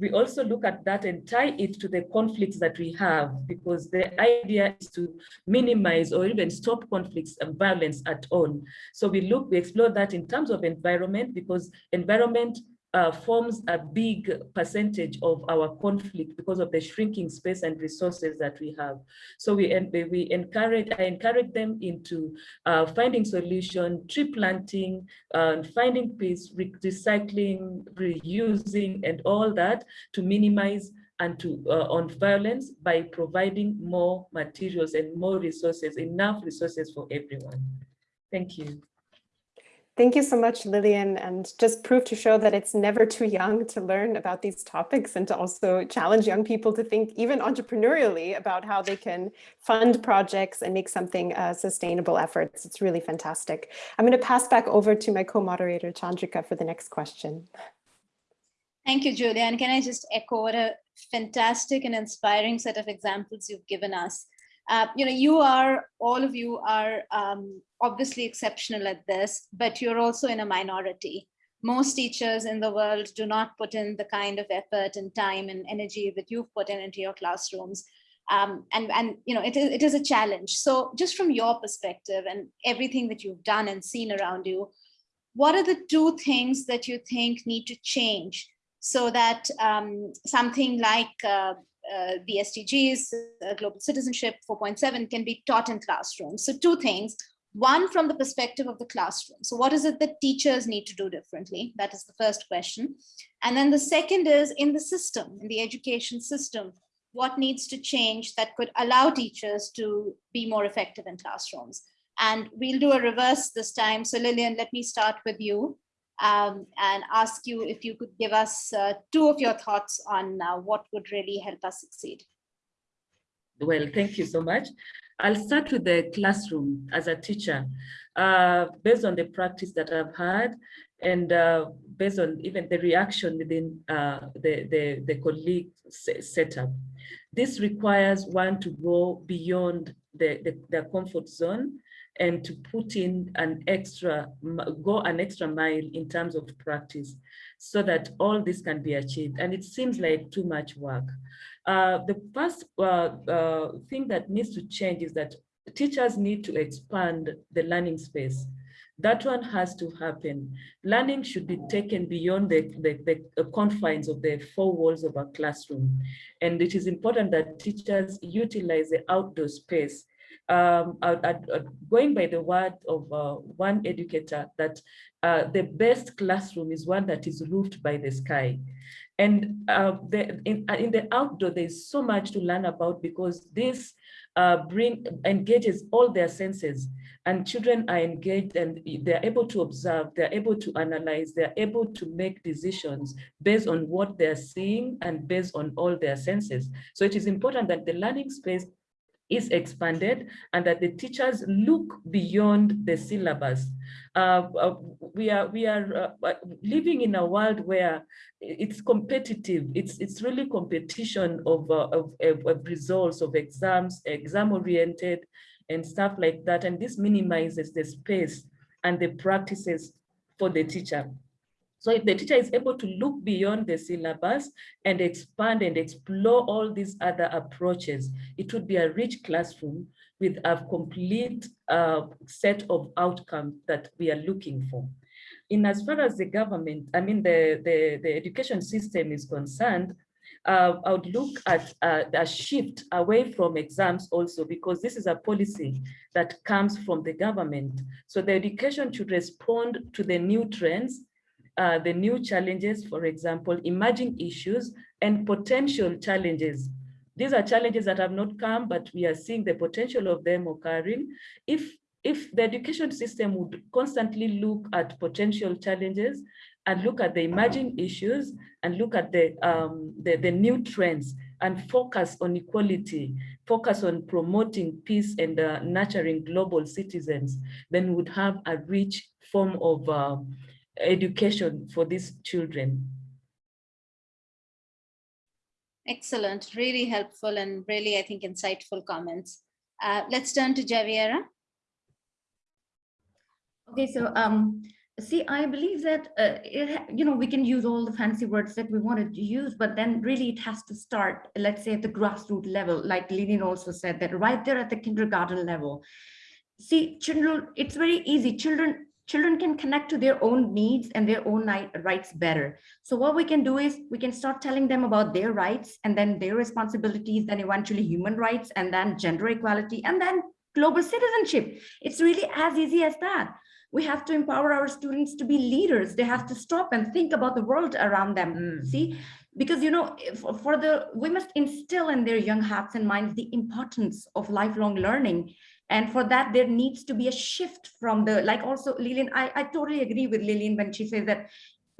We also look at that and tie it to the conflicts that we have, because the idea is to minimize or even stop conflicts and violence at all. So we look, we explore that in terms of environment, because environment uh, forms a big percentage of our conflict because of the shrinking space and resources that we have. So we, we encourage, I encourage them into uh, finding solution, tree planting, uh, finding peace, recycling, reusing, and all that to minimize and to uh, on violence by providing more materials and more resources, enough resources for everyone. Thank you. Thank you so much, Lillian, and just proof to show that it's never too young to learn about these topics and to also challenge young people to think even entrepreneurially about how they can fund projects and make something uh, sustainable efforts. It's really fantastic. I'm going to pass back over to my co-moderator, Chandrika, for the next question. Thank you, Julia. And can I just echo what a fantastic and inspiring set of examples you've given us. Uh, you know, you are, all of you are um, obviously exceptional at this, but you're also in a minority. Most teachers in the world do not put in the kind of effort and time and energy that you've put in into your classrooms. Um, and, and, you know, it is, it is a challenge. So just from your perspective and everything that you've done and seen around you, what are the two things that you think need to change so that um, something like uh, uh, the SDGs, uh, Global Citizenship 4.7 can be taught in classrooms. So two things, one from the perspective of the classroom. So what is it that teachers need to do differently? That is the first question. And then the second is in the system, in the education system, what needs to change that could allow teachers to be more effective in classrooms? And we'll do a reverse this time. So Lillian, let me start with you um, and ask you if you could give us uh, two of your thoughts on uh, what would really help us succeed. Well, thank you so much. I'll start with the classroom as a teacher, uh, based on the practice that I've had and uh, based on even the reaction within uh, the, the, the colleague setup. This requires one to go beyond the, the, the comfort zone and to put in an extra, go an extra mile in terms of practice so that all this can be achieved. And it seems like too much work. Uh, the first uh, uh, thing that needs to change is that teachers need to expand the learning space. That one has to happen. Learning should be taken beyond the, the, the confines of the four walls of a classroom. And it is important that teachers utilize the outdoor space um, uh, uh, going by the word of uh, one educator that uh, the best classroom is one that is roofed by the sky. And uh, the, in, uh, in, the outdoor, there's so much to learn about because this bring engages all their senses and children are engaged and they're able to observe, they're able to analyze, they're able to make decisions based on what they're seeing and based on all their senses. So it is important that the learning space is expanded and that the teachers look beyond the syllabus. Uh, uh, we are we are uh, uh living in a world where it's competitive. It's it's really competition of, uh, of, of results of exams, exam oriented, and stuff like that. And this minimizes the space and the practices for the teacher. So if the teacher is able to look beyond the syllabus and expand and explore all these other approaches, it would be a rich classroom with a complete uh, set of outcomes that we are looking for. In as far as the government, I mean, the, the, the education system is concerned, uh, I would look at uh, a shift away from exams also because this is a policy that comes from the government. So the education should respond to the new trends uh, the new challenges, for example, emerging issues and potential challenges. These are challenges that have not come, but we are seeing the potential of them occurring. If, if the education system would constantly look at potential challenges and look at the emerging issues and look at the, um, the, the new trends and focus on equality, focus on promoting peace and uh, nurturing global citizens, then would have a rich form of uh, education for these children. Excellent, really helpful and really, I think, insightful comments. Uh, let's turn to Javeria. Okay, so um, See, I believe that, uh, it, you know, we can use all the fancy words that we wanted to use, but then really it has to start, let's say at the grassroots level, like Lillian also said that right there at the kindergarten level. See, children, it's very easy. Children, children can connect to their own needs and their own rights better. So what we can do is we can start telling them about their rights and then their responsibilities, then eventually human rights and then gender equality and then global citizenship. It's really as easy as that we have to empower our students to be leaders they have to stop and think about the world around them Mm. see because you know for the we must instill in their young hearts and minds the importance of lifelong learning and for that there needs to be a shift from the like also lillian i, I totally agree with lillian when she says that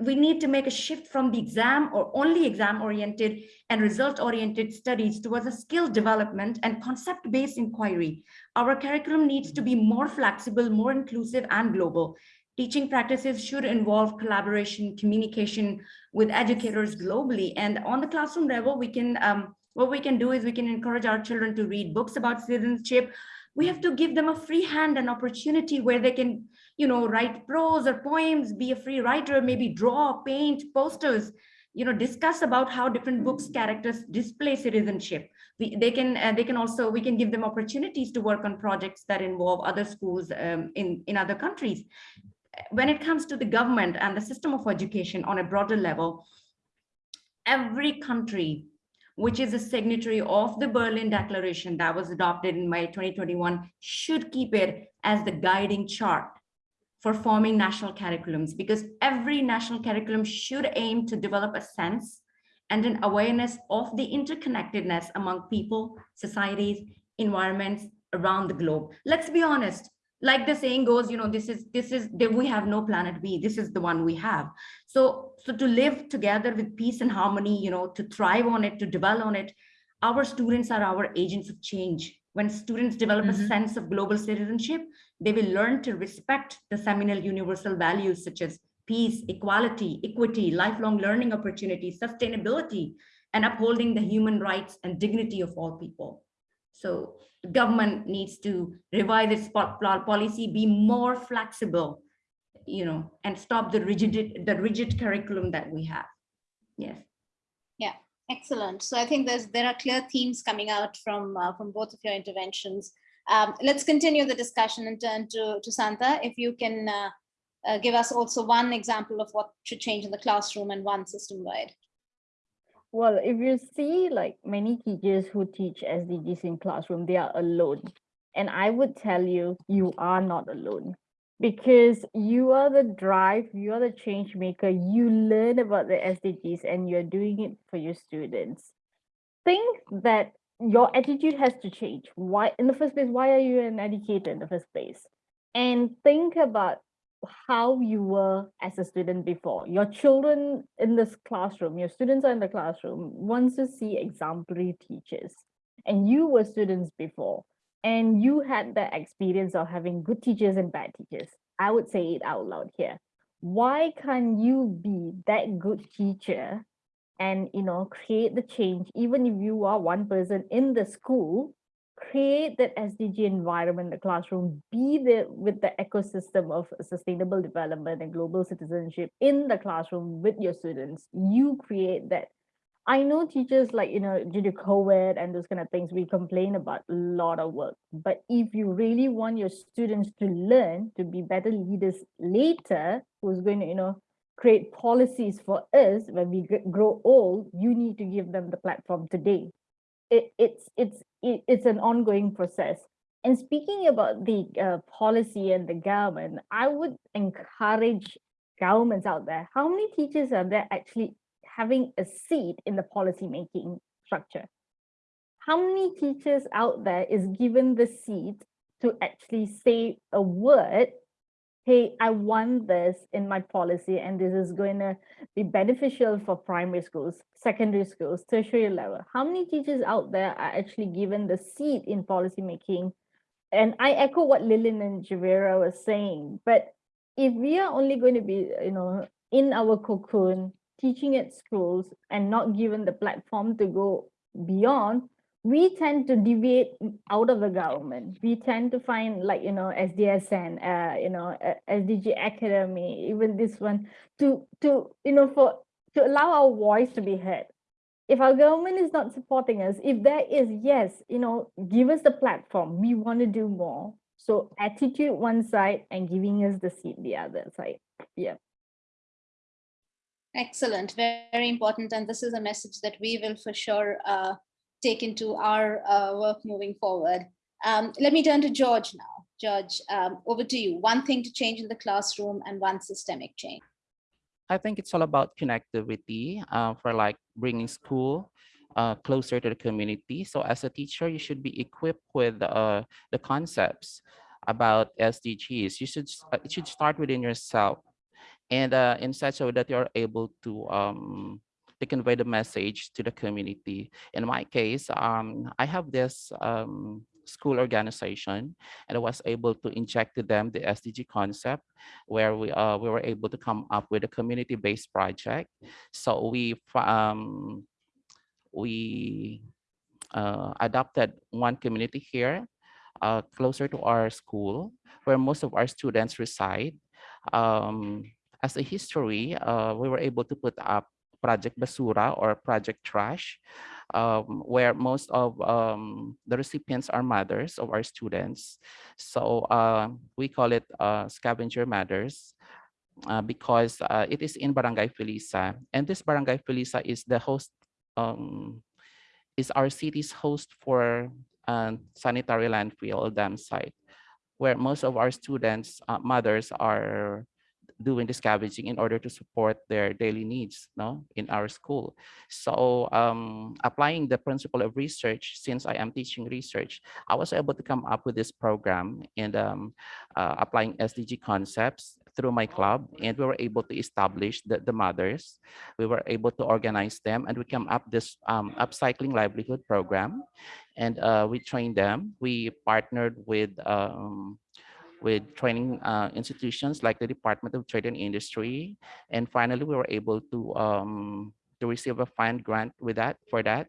we need to make a shift from the exam or only exam oriented and result oriented studies towards a skill development and concept based inquiry our curriculum needs to be more flexible, more inclusive and global. Teaching practices should involve collaboration, communication with educators globally. And on the classroom level, we can, um, what we can do is we can encourage our children to read books about citizenship. We have to give them a free hand and opportunity where they can, you know, write prose or poems, be a free writer, maybe draw, paint, posters, you know, discuss about how different books characters display citizenship. We, they can uh, they can also we can give them opportunities to work on projects that involve other schools um, in in other countries. When it comes to the government and the system of education on a broader level every country which is a signatory of the berlin declaration that was adopted in may 2021 should keep it as the guiding chart for forming national curriculums because every national curriculum should aim to develop a sense and an awareness of the interconnectedness among people, societies, environments around the globe. Let's be honest, like the saying goes, you know, this is, this is, we have no planet B, this is the one we have. So, so to live together with peace and harmony, you know, to thrive on it, to dwell on it, our students are our agents of change. When students develop a Mhm. sense of global citizenship, they will learn to respect the seminal universal values such as peace, equality, equity, lifelong learning opportunities, sustainability, and upholding the human rights and dignity of all people. So the government needs to revise its po- pol- policy, be more flexible, you know, and stop the rigid, the rigid curriculum that we have. Yes. Yeah. Excellent. So I think there's there are clear themes coming out from uh, from both of your interventions. Um, let's continue the discussion and turn to to Santa. If you can uh, uh, give us also one example of what should change in the classroom and one system wide. Well, if you see like many teachers who teach SDGs in classroom, they are alone. And I would tell you, you are not alone because you are the drive, you are the change maker. You learn about the SDGs and you're doing it for your students. Think that your attitude has to change. Why, in the first place, why are you an educator in the first place? And think about how you were as a student before. Your children in this classroom, your students are in the classroom, wants to see exemplary teachers. And you were students before, and you had the experience of having good teachers and bad teachers. I would say it out loud here. Why can't you be that good teacher and you know create the change even if you are one person in the school create that SDG environment the classroom, be there with the ecosystem of sustainable development and global citizenship in the classroom with your students. You create that. I know teachers like, you know, due to COVID and those kind of things, we complain about a lot of work. But if you really want your students to learn to be better leaders later, who's going to, you know, create policies for us when we grow old, you need to give them the platform today it, it's it's it, it's an ongoing process. And speaking about the uh, policy and the government, I would encourage governments out there. How many teachers are there actually having a seat in the policy making structure? How many teachers out there is given the seat to actually say a word hey, I want this in my policy and this is going to be beneficial for primary schools, secondary schools, tertiary level. How many teachers out there are actually given the seat in policymaking? And I echo what Lillian and Javeria was saying, but if we are only going to be, you know, in our cocoon, teaching at schools and not given the platform to go beyond, we tend to deviate out of the government. We tend to find like, you know, SDSN, uh, you know, uh, SDG Academy, even this one to, to, you know, for, to allow our voice to be heard. If our government is not supporting us, if there is, yes, you know, give us the platform, we want to do more. So attitude one side and giving us the seat the other side. Yeah. Excellent, very, very important. And this is a message that we will for sure uh, take into our uh, work moving forward. Um, let me turn to George now. George, um, over to you. One thing to change in the classroom and one systemic change. I think it's all about connectivity uh, for like bringing school uh, closer to the community. So as a teacher, you should be equipped with uh, the concepts about SDGs. You should uh, it should start within yourself, and uh, in such a way that you're able to um, to convey the message to the community. In my case, um, I have this um, school organization and I was able to inject to them the SDG concept where we uh, we were able to come up with a community-based project. So we um, we uh, adopted one community here uh, closer to our school where most of our students reside. Um, as a history, uh, we were able to put up Project Basura or Project Trash, um, where most of um, the recipients are mothers of our students. So uh, we call it uh, scavenger mothers. Uh, because uh, it is in Barangay Felisa. And this Barangay Felisa is the host, um, is our city's host for uh, sanitary landfill dam site, where most of our students, uh, mothers are doing the scavenging in order to support their daily needs no, in our school. So um, applying the principle of research, since I am teaching research, I was able to come up with this program and um, uh, applying SDG concepts through my club and we were able to establish the, the mothers. We were able to organize them and we came up this um, upcycling livelihood program and uh, we trained them. We partnered with um, with training uh, institutions like the Department of Trade and Industry. And finally, we were able to um, to receive a fund grant with that for that,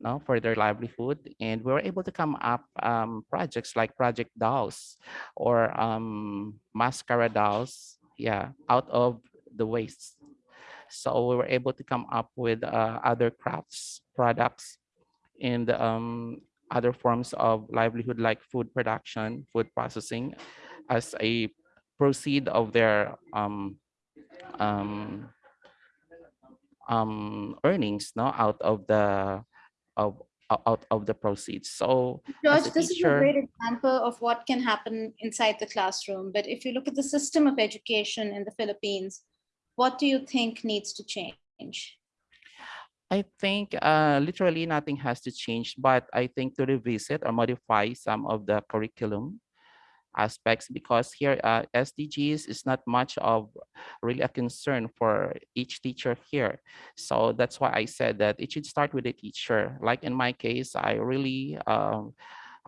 no, for their livelihood. And we were able to come up um, projects like Project Dolls or um, Mascara Dolls, yeah, out of the waste. So we were able to come up with uh, other crafts products and um, other forms of livelihood like food production, food processing as a proceed of their um, um, um, earnings no, out of the of out of the proceeds. So George, this is a great example of what can happen inside the classroom. But if you look at the system of education in the Philippines, what do you think needs to change? I think uh, literally nothing has to change, but I think to revisit or modify some of the curriculum aspects because here uh, SDGs is not much of really a concern for each teacher here. So that's why I said that it should start with the teacher. Like in my case, I really um,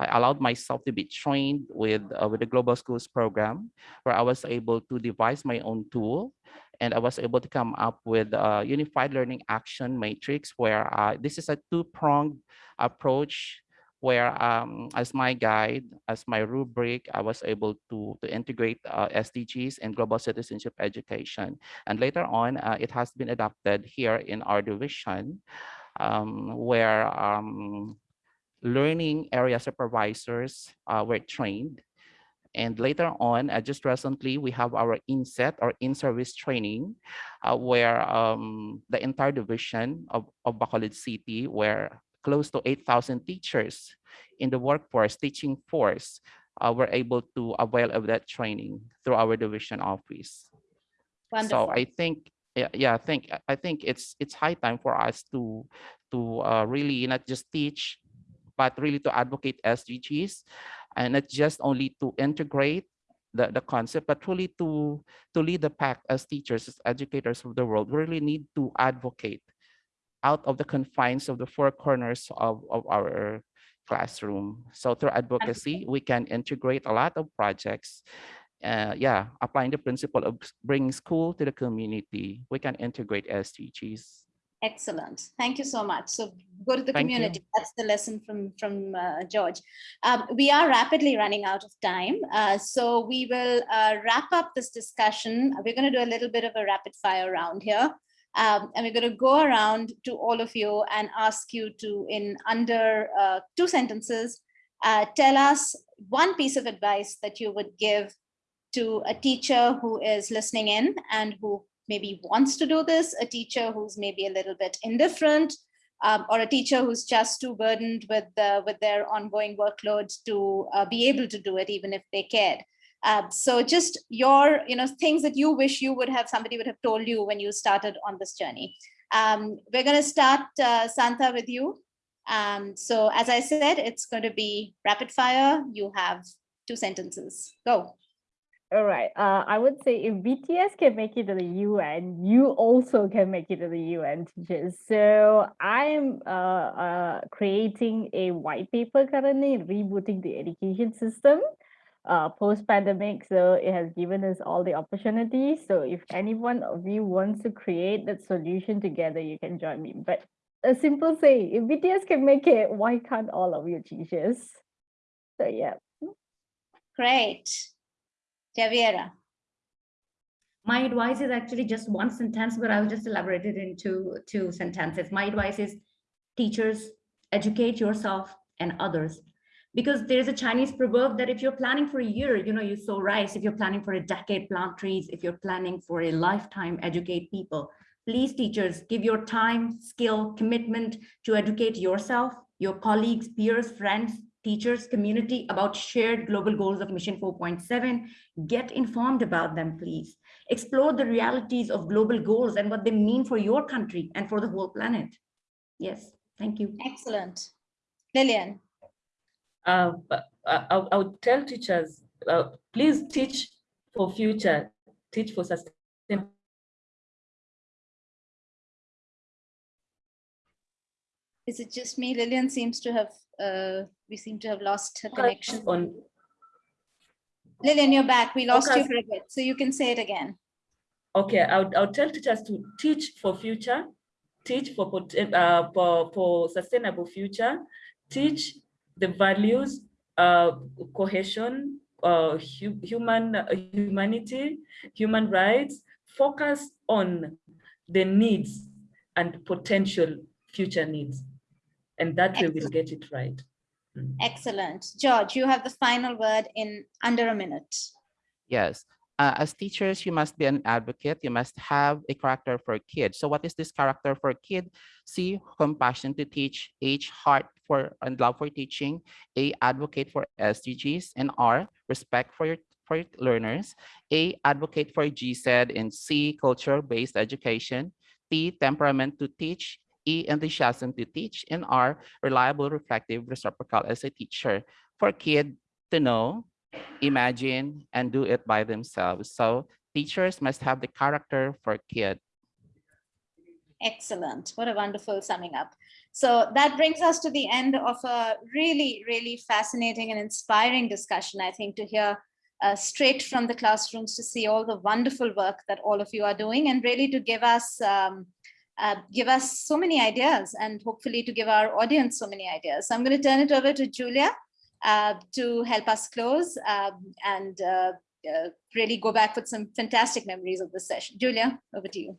I allowed myself to be trained with uh, with the Global Schools program, where I was able to devise my own tool, and I was able to come up with a unified learning action matrix, where uh, this is a two-pronged approach, where um, as my guide, as my rubric, I was able to to integrate uh, SDGs and global citizenship education, and later on, uh, it has been adopted here in our division, um, where um, learning area supervisors uh, were trained. And later on, uh, just recently, we have our inset or in-service training, uh, where um, the entire division of, of Bacolod City, where close to 8,000 teachers in the workforce, teaching force, uh, were able to avail of that training through our division office. Wonderful. So I think, yeah, yeah, I think I think it's it's high time for us to to uh, really not just teach, but really to advocate SDGs, and not just only to integrate the, the concept, but really to to lead the pack as teachers, as educators of the world. We really need to advocate out of the confines of the four corners of, of our classroom. So through advocacy, we can integrate a lot of projects uh, yeah, applying the principle of bringing school to the community, we can integrate SDGs. Excellent. Thank you so much. So go to the Thank you. community. That's the lesson from, from uh, George. Um, we are rapidly running out of time. Uh, so we will uh, wrap up this discussion. We're going to do a little bit of a rapid fire round here. Um, and we're going to go around to all of you and ask you to, in under uh, two sentences, uh, tell us one piece of advice that you would give to a teacher who is listening in and who maybe wants to do this, a teacher who's maybe a little bit indifferent, um, or a teacher who's just too burdened with, with their ongoing workload to uh, be able to do it, even if they cared. Uh, so just your, you know, things that you wish you would have, somebody would have told you when you started on this journey. Um, we're going to start, uh, Santa, with you. Um, so as I said, it's going to be rapid fire. You have two sentences. Go. All right. Uh, I would say if BTS can make it to the UN, you also can make it to the UN, teachers. So I am uh, uh, creating a white paper currently, rebooting the education system uh, post-pandemic. So it has given us all the opportunities. So if anyone of you wants to create that solution together, you can join me. But a simple say, if BTS can make it, why can't all of you teachers? So yeah. Great. Javeria. My advice is actually just one sentence, but I'll just elaborate it into two sentences. My advice is teachers, educate yourself and others. Because there's a Chinese proverb that if you're planning for a year, you know, you sow rice. If you're planning for a decade, plant trees. If you're planning for a lifetime, educate people. Please, teachers, give your time, skill, commitment to educate yourself, your colleagues, peers, friends, teachers, community about shared global goals of Mission 4.7. Get informed about them, please. Explore the realities of global goals and what they mean for your country and for the whole planet. Yes, thank you. Excellent. Lillian. Uh, I, I I would tell teachers, uh, please teach for future, teach for sustainable. Is it just me? Lillian seems to have, uh, we seem to have lost her connection. On Lillian, you're back. We lost you for a bit, so you can say it again. Okay, I'll, I would tell teachers to teach for future, teach for, uh, for, for sustainable future, teach the values, uh, cohesion, uh, hu- human, uh, humanity, human rights, focus on the needs and potential future needs. And that way we'll get it right. Mm. Excellent. George, you have the final word in under a minute. Yes. Uh, as teachers, you must be an advocate. You must have a character for kids. So what is this character for kid? C, compassion to teach. H, heart for and love for teaching. A, advocate for SDGs. And R, respect for your for your learners. A, advocate for GSED. And C, culture-based education. T, temperament to teach. E, enthusiasm to teach. And R, reliable, reflective, reciprocal as a teacher. For kid to know, imagine and do it by themselves. So teachers must have the character for kid. Excellent. What a wonderful summing up. So that brings us to the end of a really, really fascinating and inspiring discussion, I think, to hear uh, straight from the classrooms to see all the wonderful work that all of you are doing and really to give us um, uh, give us so many ideas and hopefully to give our audience so many ideas. So I'm going to turn it over to Julia uh, to help us close um, and uh, uh, really go back with some fantastic memories of this session. Julia, over to you.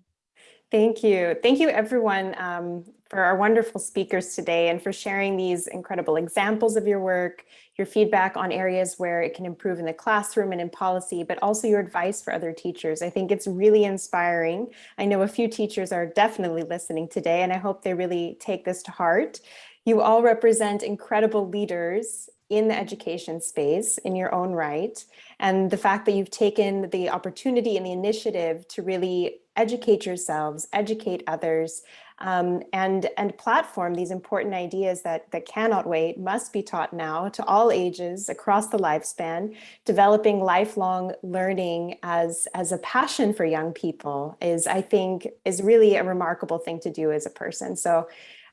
Thank you. Thank you, everyone, um, for our wonderful speakers today and for sharing these incredible examples of your work, your feedback on areas where it can improve in the classroom and in policy, but also your advice for other teachers. I think it's really inspiring. I know a few teachers are definitely listening today, and I hope they really take this to heart. You all represent incredible leaders in the education space in your own right. And the fact that you've taken the opportunity and the initiative to really educate yourselves, educate others, um, and, and platform these important ideas that, that cannot wait, must be taught now to all ages across the lifespan. Developing lifelong learning as, as a passion for young people is, I think, is really a remarkable thing to do as a person. So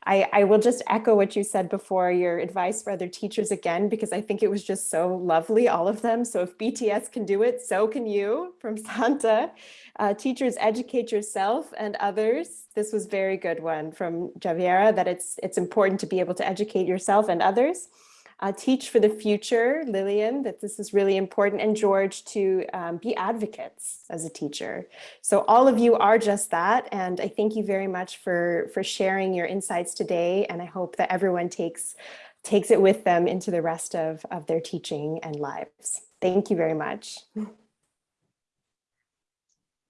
I, I will just echo what you said before, your advice for other teachers again, because I think it was just so lovely, all of them. So if BTS can do it, so can you from <laughs> Santa. Uh, teachers, educate yourself and others. This was very good one from Javeria, that it's, it's important to be able to educate yourself and others. Uh, teach for the future, Lillian, that this is really important, and George to um, be advocates as a teacher. So all of you are just that, and I thank you very much for, for sharing your insights today, and I hope that everyone takes, takes it with them into the rest of, of their teaching and lives. Thank you very much.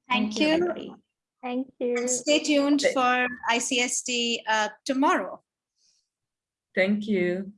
Thank you. everybody. Thank you. Stay tuned for ICSD uh, tomorrow. Thank you.